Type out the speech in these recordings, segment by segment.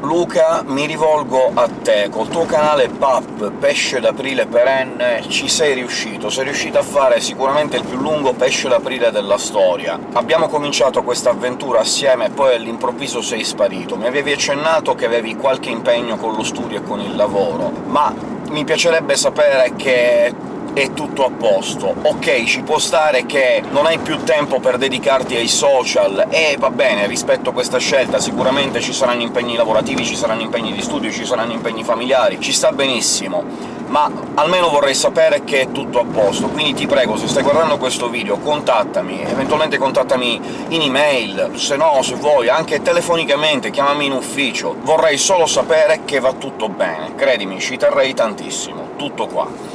Luca, mi rivolgo a te. Col tuo canale PAP, Pesce d'aprile perenne, ci sei riuscito. Sei riuscito a fare sicuramente il più lungo pesce d'aprile della storia. Abbiamo cominciato questa avventura assieme e poi all'improvviso sei sparito. Mi avevi accennato che avevi qualche impegno con lo studio e con il lavoro, ma mi piacerebbe sapere che è tutto a posto. Ok, ci può stare che non hai più tempo per dedicarti ai social, e va bene, rispetto a questa scelta, sicuramente ci saranno impegni lavorativi, ci saranno impegni di studio, ci saranno impegni familiari, ci sta benissimo, ma almeno vorrei sapere che è tutto a posto. Quindi ti prego, se stai guardando questo video, contattami, eventualmente contattami in email, se no, se vuoi, anche telefonicamente, chiamami in ufficio. Vorrei solo sapere che va tutto bene, credimi, ci terrei tantissimo. Tutto qua.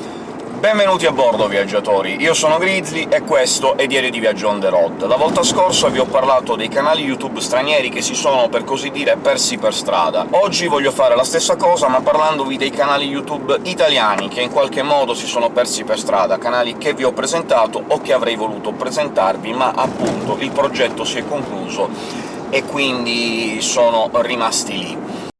Benvenuti a bordo, viaggiatori! Io sono Grizzly e questo è Diario di Viaggio on the road. La volta scorsa vi ho parlato dei canali YouTube stranieri che si sono, per così dire, persi per strada. Oggi voglio fare la stessa cosa, ma parlandovi dei canali YouTube italiani che in qualche modo si sono persi per strada, canali che vi ho presentato o che avrei voluto presentarvi, ma appunto il progetto si è concluso e quindi sono rimasti lì.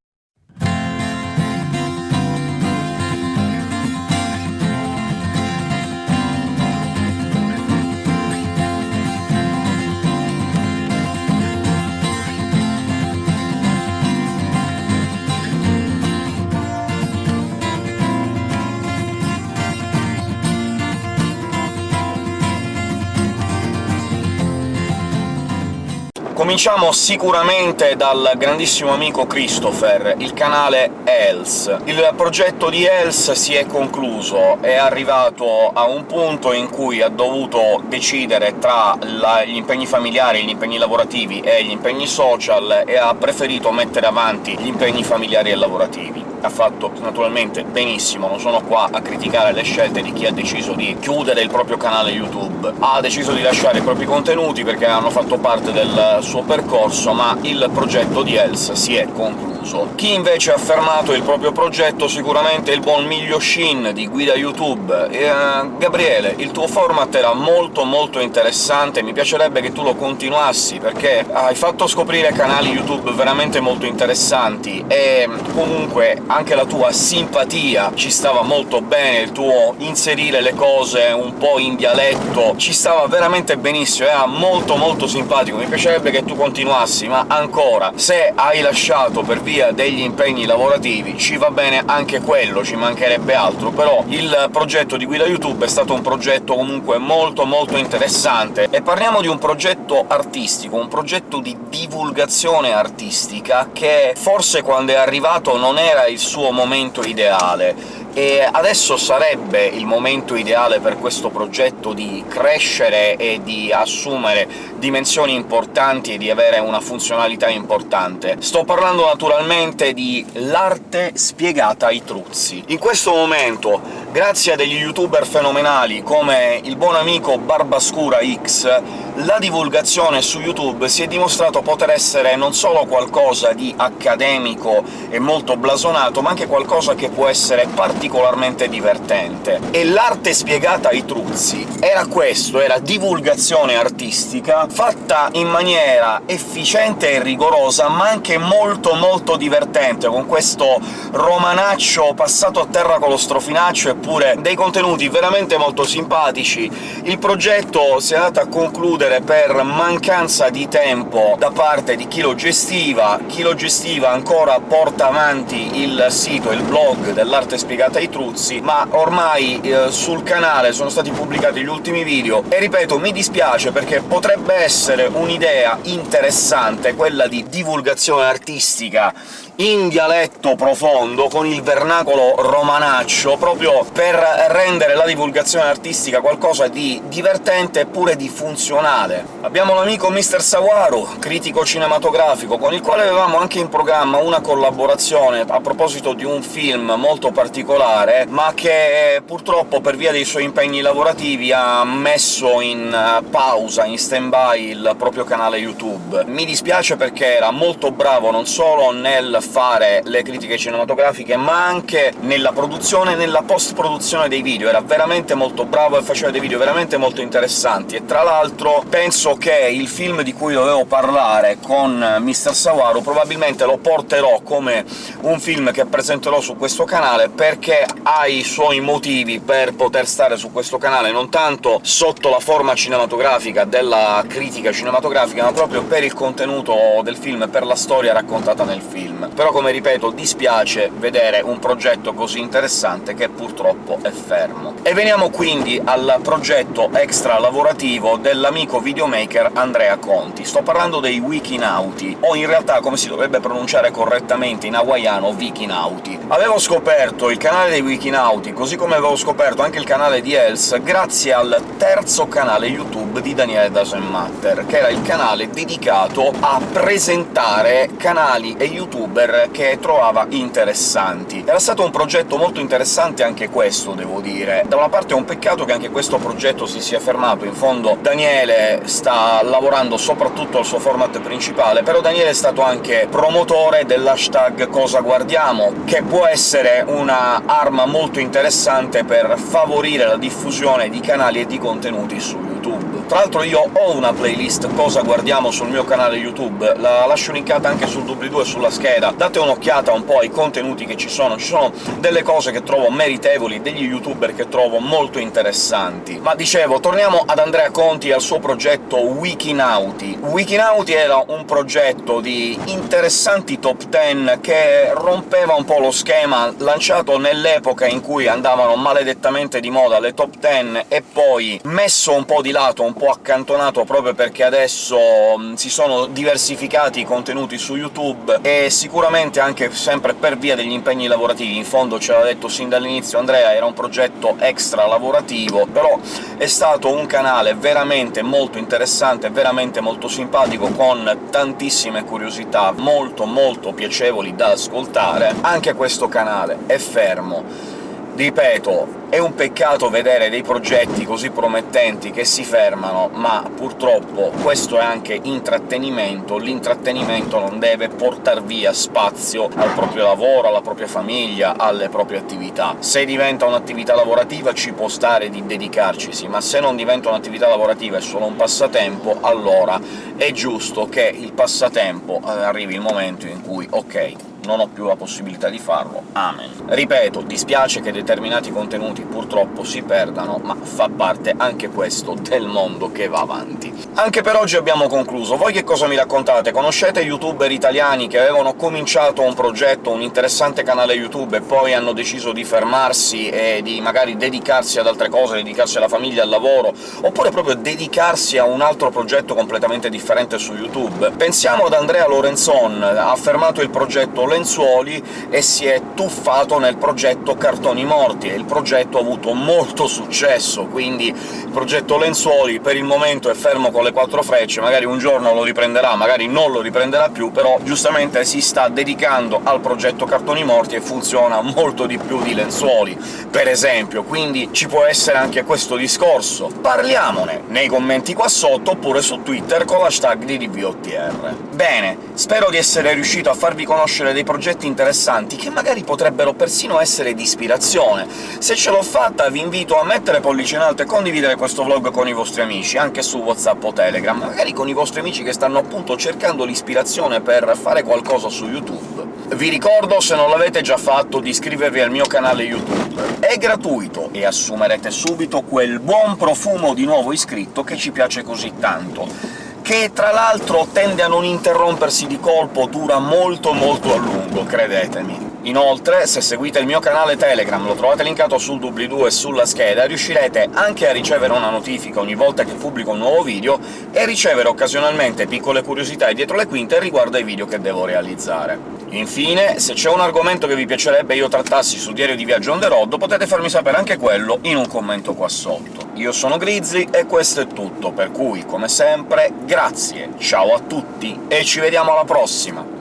Cominciamo sicuramente dal grandissimo amico Christopher, il canale Else. Il progetto di Else si è concluso, è arrivato a un punto in cui ha dovuto decidere tra la, gli impegni familiari, gli impegni lavorativi e gli impegni social, e ha preferito mettere avanti gli impegni familiari e lavorativi ha fatto naturalmente benissimo, non sono qua a criticare le scelte di chi ha deciso di chiudere il proprio canale YouTube. Ha deciso di lasciare i propri contenuti perché hanno fatto parte del suo percorso, ma il progetto di Else si è concluso concluso. Chi invece ha fermato il proprio progetto sicuramente è il buon Miglio Shin di Guida YouTube. E, uh, Gabriele, il tuo format era molto molto interessante, mi piacerebbe che tu lo continuassi, perché hai fatto scoprire canali YouTube veramente molto interessanti, e comunque anche la tua simpatia ci stava molto bene, il tuo inserire le cose un po' in dialetto ci stava veramente benissimo, era molto molto simpatico, mi piacerebbe che tu continuassi, ma ancora, se hai lasciato per via via degli impegni lavorativi ci va bene anche quello, ci mancherebbe altro, però il progetto di Guida YouTube è stato un progetto comunque molto molto interessante. E parliamo di un progetto artistico, un progetto di divulgazione artistica che forse quando è arrivato non era il suo momento ideale, e adesso sarebbe il momento ideale per questo progetto di crescere e di assumere dimensioni importanti e di avere una funzionalità importante. Sto parlando naturalmente di l'arte spiegata ai truzzi. In questo momento, grazie a degli youtuber fenomenali come il buon amico Barbascura X, la divulgazione su YouTube si è dimostrato poter essere non solo qualcosa di accademico e molto blasonato, ma anche qualcosa che può essere particolarmente divertente. E l'arte spiegata ai truzzi era questo, era divulgazione artistica, fatta in maniera efficiente e rigorosa, ma anche molto molto divertente, con questo romanaccio passato a terra con lo strofinaccio, eppure dei contenuti veramente molto simpatici. Il progetto si è andato a concludere chiudere per mancanza di tempo da parte di chi lo gestiva, chi lo gestiva ancora porta avanti il sito, il blog dell'arte spiegata ai truzzi, ma ormai eh, sul canale sono stati pubblicati gli ultimi video, e ripeto, mi dispiace perché potrebbe essere un'idea interessante quella di divulgazione artistica in dialetto profondo, con il vernacolo romanaccio, proprio per rendere la divulgazione artistica qualcosa di divertente e pure di funzionale. Abbiamo l'amico Mr. Sawaru, critico cinematografico, con il quale avevamo anche in programma una collaborazione a proposito di un film molto particolare, ma che purtroppo per via dei suoi impegni lavorativi ha messo in eh, pausa, in stand-by, il proprio canale YouTube. Mi dispiace perché era molto bravo non solo nel fare le critiche cinematografiche, ma anche nella produzione e nella post-produzione dei video. Era veramente molto bravo e faceva dei video veramente molto interessanti, e tra l'altro penso che il film di cui dovevo parlare con Mr. Sawaru probabilmente lo porterò come un film che presenterò su questo canale, perché ha i suoi motivi per poter stare su questo canale, non tanto sotto la forma cinematografica della critica cinematografica, ma proprio per il contenuto del film, per la storia raccontata nel film. Però, come ripeto, dispiace vedere un progetto così interessante che purtroppo è fermo. E veniamo quindi al progetto extra-lavorativo dell'amico videomaker Andrea Conti. Sto parlando dei Wikinauti, o in realtà, come si dovrebbe pronunciare correttamente in hawaiano, Vikinauti. Avevo scoperto il canale dei Wikinauti, così come avevo scoperto anche il canale di Els, grazie al terzo canale YouTube di Daniele Doesn't Matter, che era il canale dedicato a presentare canali e youtuber che trovava interessanti. Era stato un progetto molto interessante anche questo, devo dire. Da una parte è un peccato che anche questo progetto si sia fermato, in fondo Daniele sta lavorando soprattutto al suo format principale, però Daniele è stato anche promotore dell'hashtag Cosa Guardiamo, che può essere una arma molto interessante per favorire la diffusione di canali e di contenuti su YouTube. Tra l'altro io ho una playlist Cosa guardiamo sul mio canale YouTube, la lascio linkata anche sul doobly-doo e sulla scheda, date un'occhiata un po' ai contenuti che ci sono, ci sono delle cose che trovo meritevoli, degli youtuber che trovo molto interessanti. Ma dicevo, torniamo ad Andrea Conti e al suo progetto Wikinauti. Wikinauti era un progetto di interessanti top 10 che rompeva un po' lo schema lanciato nell'epoca in cui andavano maledettamente di moda le top 10 e poi messo un po' di lato, un po' accantonato proprio perché adesso mh, si sono diversificati i contenuti su YouTube, e sicuramente anche sempre per via degli impegni lavorativi. In fondo, ce l'ha detto sin dall'inizio Andrea, era un progetto extra lavorativo, però è stato un canale veramente molto interessante, veramente molto simpatico, con tantissime curiosità molto molto piacevoli da ascoltare. Anche questo canale è fermo. Ripeto, è un peccato vedere dei progetti così promettenti che si fermano, ma purtroppo questo è anche intrattenimento, l'intrattenimento non deve portar via spazio al proprio lavoro, alla propria famiglia, alle proprie attività. Se diventa un'attività lavorativa ci può stare di dedicarcisi, ma se non diventa un'attività lavorativa e solo un passatempo, allora è giusto che il passatempo eh, arrivi il momento in cui ok, non ho più la possibilità di farlo, amen. Ripeto, dispiace che determinati contenuti purtroppo si perdano, ma fa parte anche questo del mondo che va avanti. Anche per oggi abbiamo concluso. Voi che cosa mi raccontate? Conoscete youtuber italiani che avevano cominciato un progetto, un interessante canale YouTube, e poi hanno deciso di fermarsi e di magari dedicarsi ad altre cose, dedicarsi alla famiglia, al lavoro, oppure proprio dedicarsi a un altro progetto completamente differente su YouTube? Pensiamo ad Andrea Lorenzon, ha fermato il progetto Lenzuoli e si è tuffato nel progetto Cartoni Morti, e il progetto ha avuto molto successo, quindi il progetto Lenzuoli per il momento è fermo con le quattro frecce, magari un giorno lo riprenderà, magari non lo riprenderà più, però giustamente si sta dedicando al progetto Cartoni Morti e funziona molto di più di Lenzuoli, per esempio, quindi ci può essere anche questo discorso. Parliamone nei commenti qua sotto, oppure su Twitter con l'hashtag di DVOTR. Bene, spero di essere riuscito a farvi conoscere dei progetti interessanti che magari potrebbero persino essere di ispirazione. Se ce l'ho fatta vi invito a mettere pollice in alto e condividere questo vlog con i vostri amici, anche su WhatsApp o Telegram, magari con i vostri amici che stanno appunto cercando l'ispirazione per fare qualcosa su YouTube. Vi ricordo, se non l'avete già fatto, di iscrivervi al mio canale YouTube. È gratuito, e assumerete subito quel buon profumo di nuovo iscritto che ci piace così tanto che tra l'altro tende a non interrompersi di colpo, dura molto molto a lungo, credetemi. Inoltre, se seguite il mio canale Telegram, lo trovate linkato sul doobly-doo e sulla scheda, riuscirete anche a ricevere una notifica ogni volta che pubblico un nuovo video e ricevere occasionalmente piccole curiosità dietro le quinte riguardo ai video che devo realizzare. Infine, se c'è un argomento che vi piacerebbe io trattassi su Diario di Viaggio on the road, potete farmi sapere anche quello in un commento qua sotto. Io sono Grizzly e questo è tutto, per cui, come sempre, grazie, ciao a tutti e ci vediamo alla prossima!